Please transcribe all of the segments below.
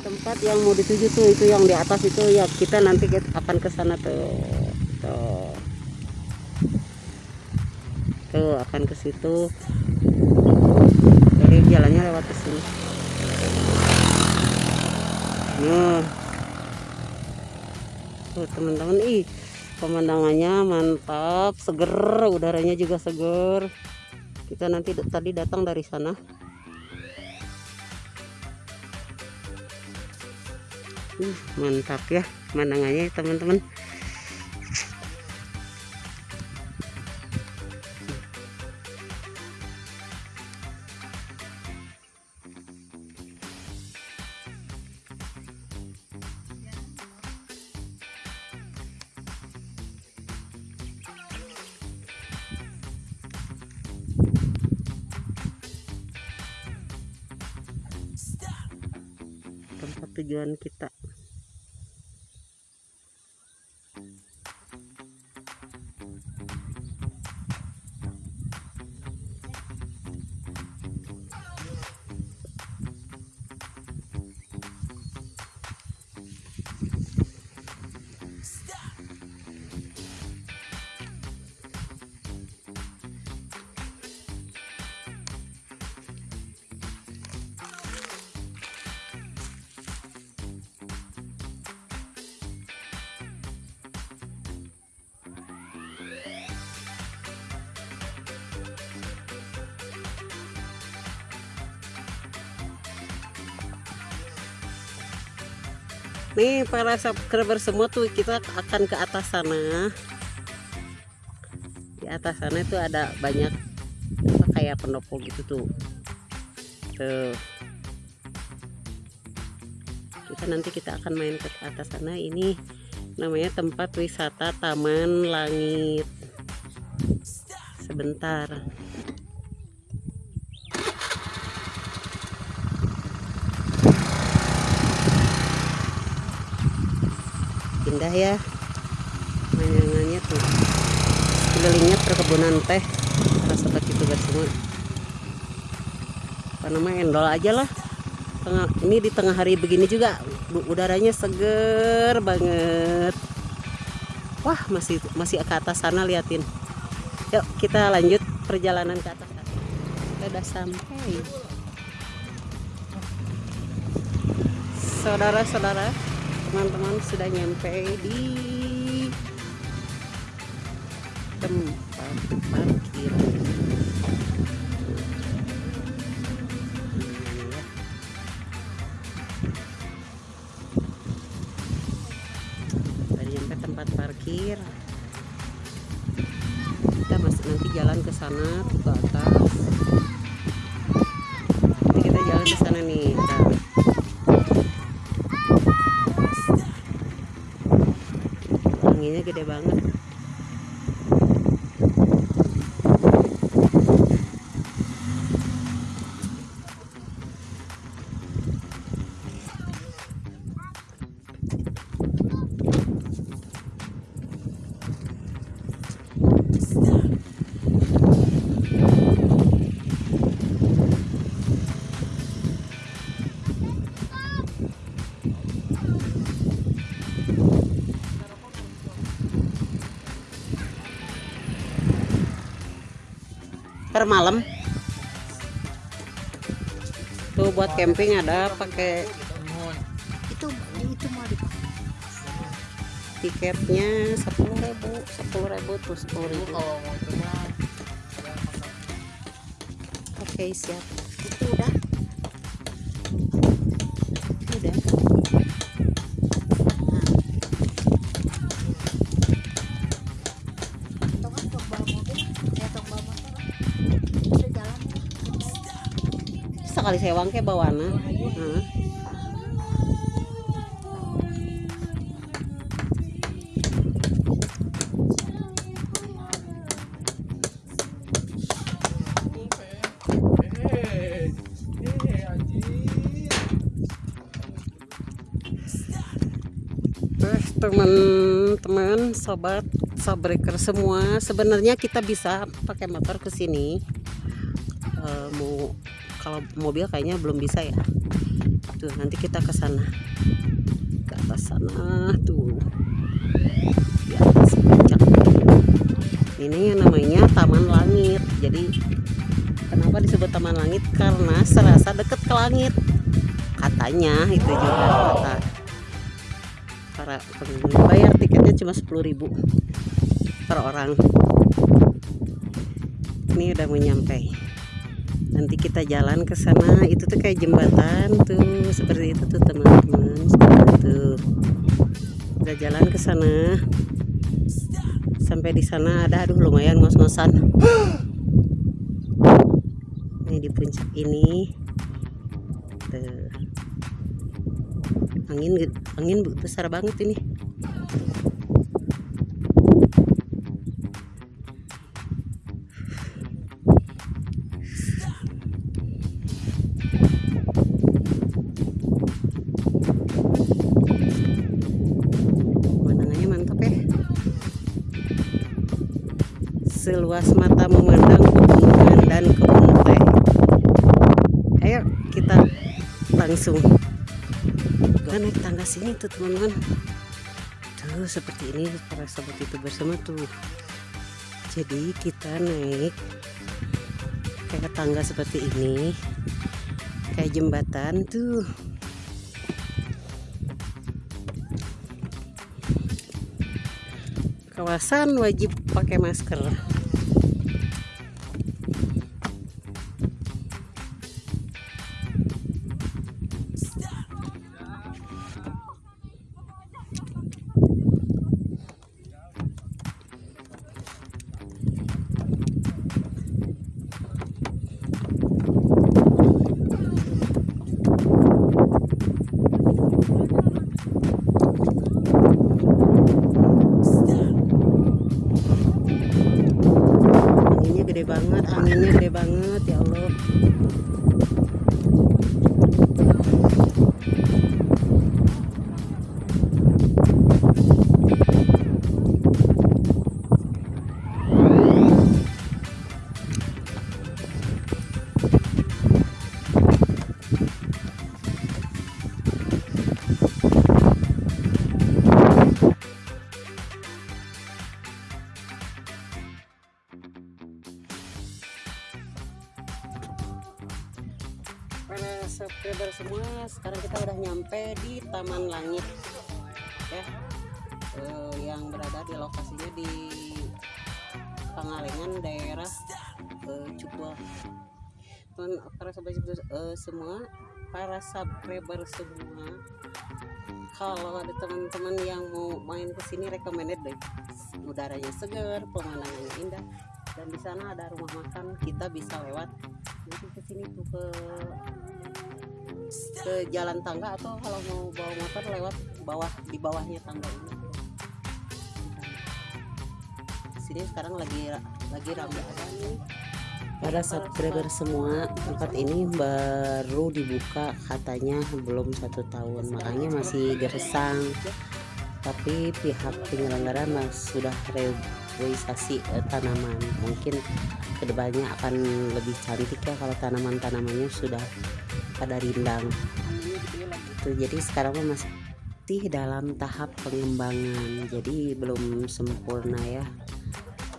tempat yang mau dituju tuh itu yang di atas itu ya kita nanti akan ke sana tuh tuh. Tuh akan ke situ. Jadi jalannya lewat ke sini. Nah. Tuh teman-teman ih pemandangannya mantap seger udaranya juga seger kita nanti tadi datang dari sana. Uh, mantap ya pemandangannya teman-teman tujuan kita nih para subscriber semua tuh kita akan ke atas sana. Di atas sana itu ada banyak apa kayak pendopo gitu tuh. Tuh. Kita nanti kita akan main ke atas sana. Ini namanya tempat wisata Taman Langit. Sebentar indah ya. Pemandangannya tuh. Sekelilingnya perkebunan teh. Para sobat youtuber semua apa namanya endol aja lah. Tengah, ini di tengah hari begini juga udaranya seger banget. Wah masih masih ke atas sana liatin. Yuk kita lanjut perjalanan ke atas. Kita udah sampai. Saudara-saudara teman-teman sudah nyampe di tempat parkir anginnya gede banget per malam. Tuh buat camping ada pakai itu itu mau dipakai tiketnya sepuluh ribu sepuluh ribu tuh sepuluh ribu. Oke siap sekali sewang ke bawana nah. Teman-teman sobat subbreaker semua sebenarnya kita bisa pakai motor ke sini kalau mobil kayaknya belum bisa ya. Tuh nanti kita ke sana. Ke atas sana tuh. Di atas puncak. Ini yang namanya Taman Langit. Jadi kenapa disebut Taman Langit? Karena serasa deket ke langit. Katanya itu juga kata para pengunjung bayar tiketnya cuma 10.000 per orang. Ini udah mau nanti kita jalan ke sana. Itu tuh kayak jembatan tuh. Seperti itu tuh teman-teman. Itu. Udah jalan ke sana. Sampai di sana ada aduh lumayan ngos-ngosan. Ini di puncak ini. Tuh. angin angin besar banget ini seluas mata memandang pegunungan dan kebun teh. Ayo kita langsung. Kita naik tangga sini tuh teman-teman. Tuh seperti ini para sahabat itu bersama tuh. Jadi kita naik kayak tangga seperti ini kayak jembatan tuh. Kawasan wajib pakai masker para subscriber eh, semua para subscriber semua kalau ada teman-teman yang mau main ke sini recommended deh. Udaranya segar pemandangannya indah dan di sana ada rumah makan kita bisa lewat. Nanti ke sini tuh ke ke jalan tangga atau kalau mau bawa motor lewat bawah di bawahnya tangga ini. Sini sekarang lagi lagi ramai ada nih para subscriber semua tempat ini baru dibuka katanya belum satu tahun. Makanya masih gersang. Tapi pihak penyelenggara mas sudah reboisasi eh, tanaman. Mungkin ke depannya akan lebih cantik ya kalau tanaman-tanamannya sudah pada rindang. Tuh, jadi sekarang masih dalam tahap pengembangan. Jadi belum sempurna ya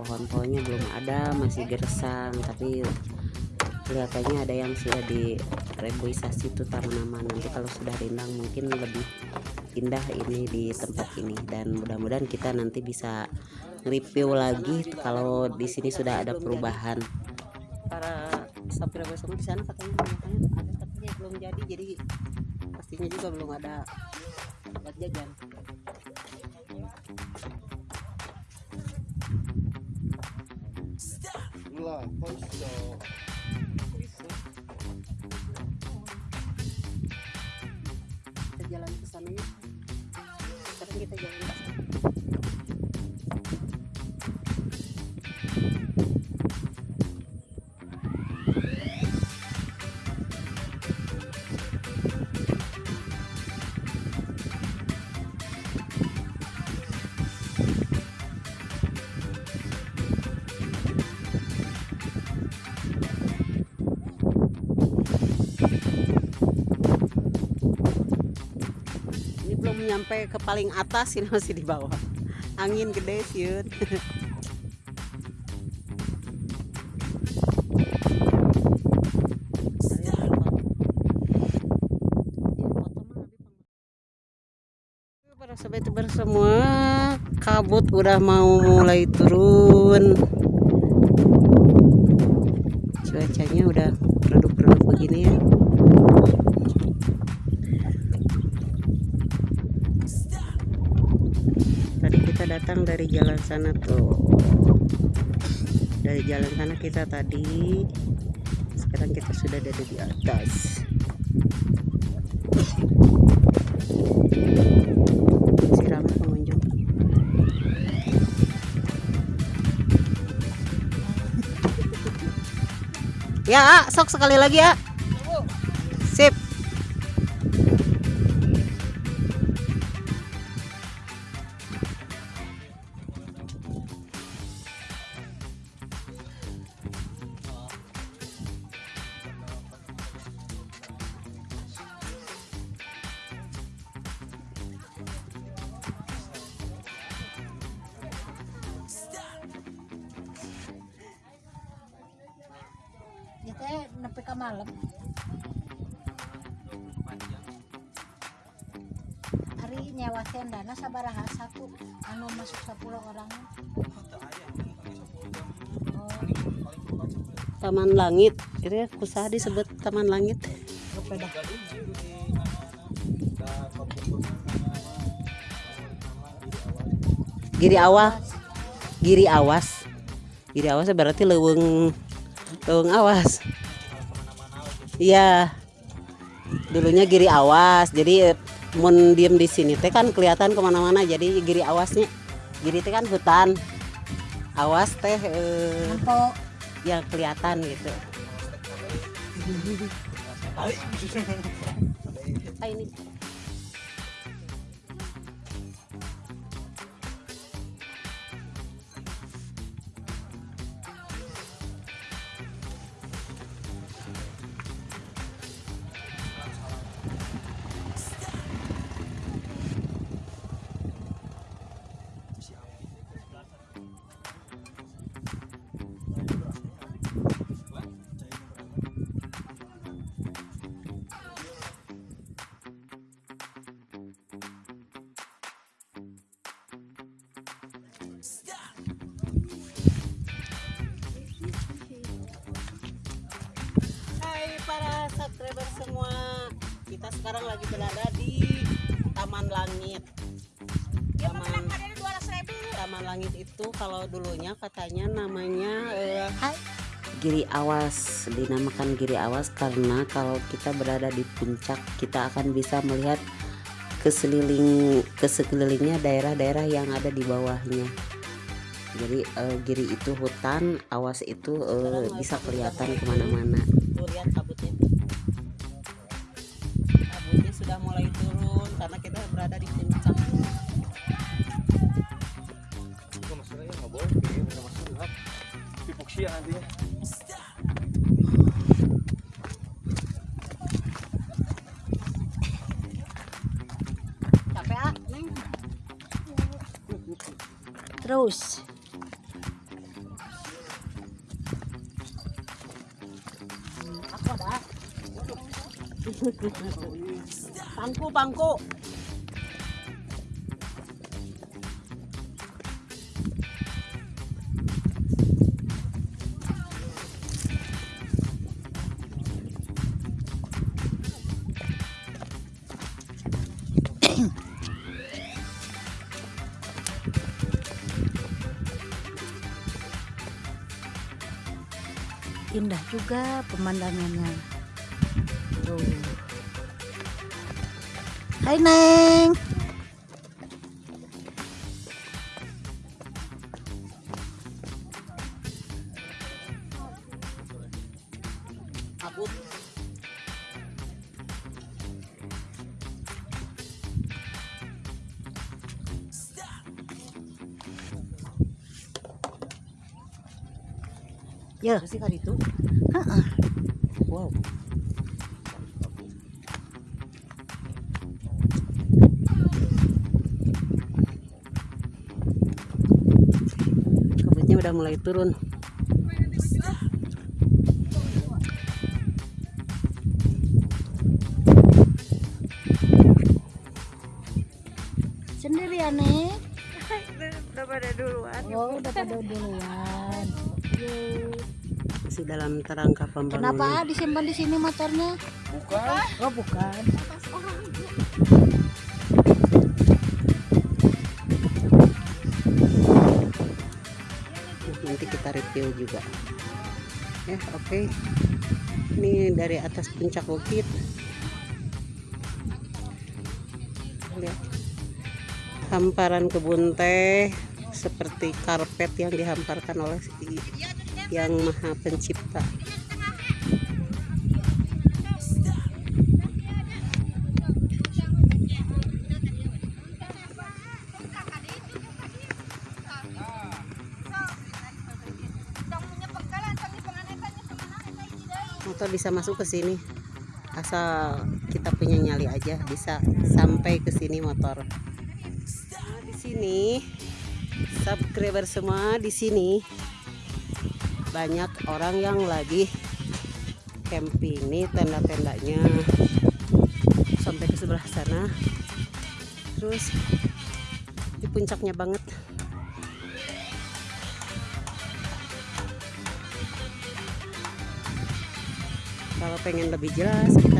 pohon-pohonnya belum ada masih gersang tapi kelihatannya ada yang sudah di reboisasi itu tanaman. Nanti kalau sudah rindang mungkin lebih indah ini di tempat ini. Dan mudah-mudahan kita nanti bisa review lagi kalau di sini sudah ada perubahan. Para subscriber semua di sana katanya ada katanya belum jadi jadi pastinya juga belum ada buat jajan Lah, posto. kita nyampe ke paling atas ini masih di bawah. Angin gede siun para sobat youtuber semua kabut udah mau mulai turun. Cuacanya udah redup-redup begini ya tadi datang dari jalan sana tuh. Dari jalan sana kita tadi. Sekarang kita sudah ada di atas. Ya sok sekali lagi ya Itu nepi ka malam. Hari nyawa tendana sabaraha satu anu masuk 10 orang. Oh, Taman Langit itu ya kusaha disebut Taman Langit beda. Giri Awas Giri Awas Giri Awas berarti leweng leweng awas iya. Dulunya Giri Awas jadi mun diem di sini teh kan kelihatan ke mana-mana jadi Giri Awasnya. Giri teh kan hutan. Awas teh eh, Nampo yang kelihatan gitu. Ah, ini subscriber semua. Kita sekarang lagi berada di Taman Langit. Taman, Taman Langit itu kalau dulunya katanya namanya eh, Giri Awas Dinamakan Giri Awas karena kalau kita berada di puncak Kita akan bisa melihat keseliling ke sekelilingnya daerah-daerah yang ada di bawahnya. Jadi eh, giri itu hutan awas itu eh, bisa kelihatan ke mana-mana karena kita berada di puncak Kok masalahnya nggak boleh? Kayak nggak masuk gelap. Hipoksia nantinya. capek ah neng? Terus. Aku ada pangku pangku indah juga pemandangannya. Hai Neng. Ya, sih kali itu heeh. wow udah mulai turun Sendirian nih. udah pada duluan Oh, udah pada duluan. Masih dalam kerangka pembangunan Kenapa disimpan di sini motornya? Bukan. Oh, bukan. Review juga. Ya oke. Ini dari atas puncak bukit. Lihat. Hamparan kebun teh seperti karpet yang dihamparkan oleh si- yang maha pencipta motor bisa masuk ke sini. Asal kita punya nyali aja bisa sampai ke sini motor. Nah, di sini subscriber semua di sini. Banyak orang yang lagi camping nih tenda-tendanya. Sampai ke sebelah sana. Terus di puncaknya banget pengen lebih jelas kita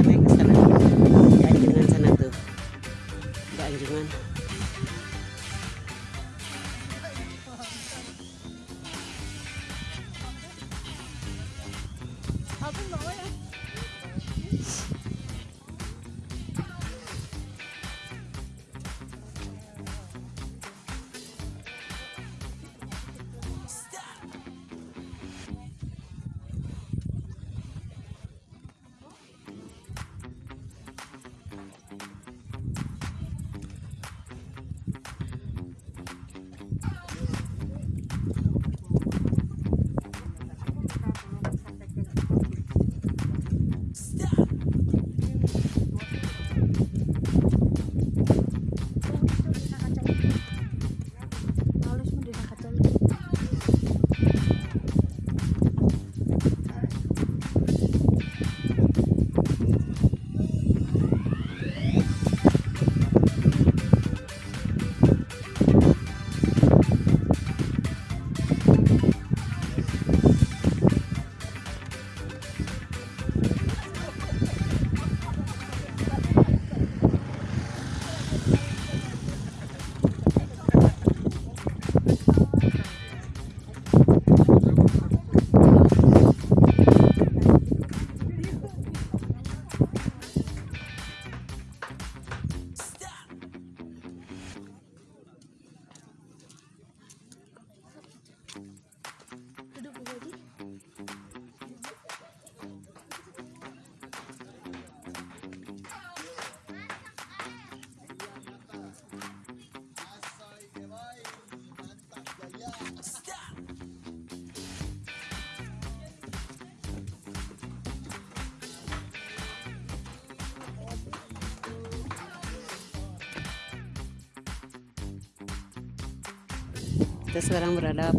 kita sekarang berada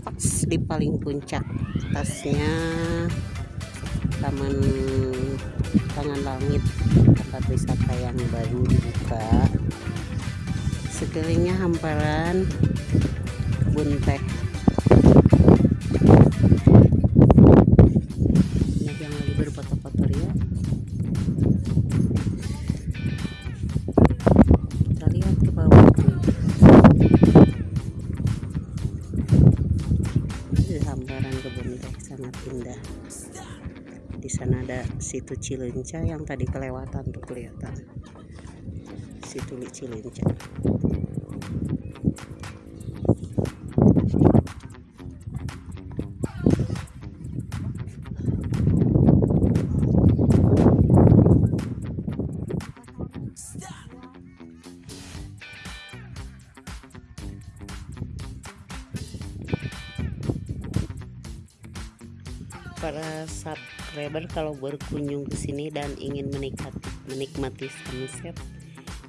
pas di paling puncak atasnya taman tangan langit tempat wisata yang baru dibuka. Sekelilingnya hamparan kebun teh di sana ada situ Cilenca yang tadi kelewatan tuh kelihatan. Situ Cilenca subscriber kalau berkunjung ke sini dan ingin menikmati menikmati sunset.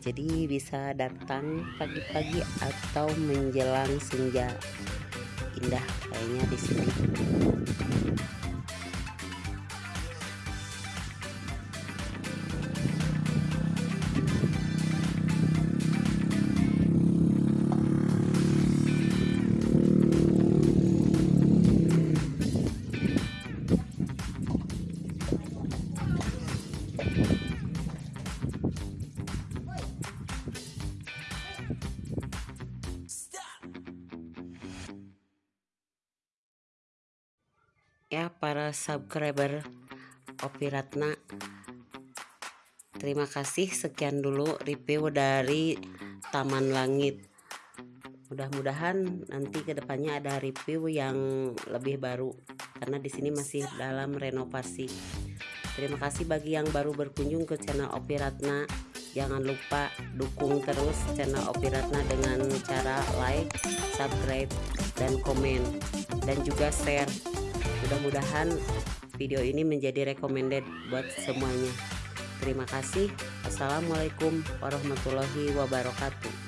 Jadi bisa datang pagi-pagi atau menjelang senja. Indah kayaknya di sini subscriber Opi Ratna. Terima kasih. Sekian dulu review dari Taman Langit. Mudah-mudahan nanti ke depannya ada review yang lebih baru karena di sini masih dalam renovasi. Terima kasih bagi yang baru berkunjung ke channel Opi Ratna. Jangan lupa dukung terus channel Opi Ratna dengan cara like subscribe dan komen. Dan juga share. Mudah-mudahan video ini menjadi recommended buat semuanya. Terima kasih. Assalamualaikum warahmatullahi wabarakatuh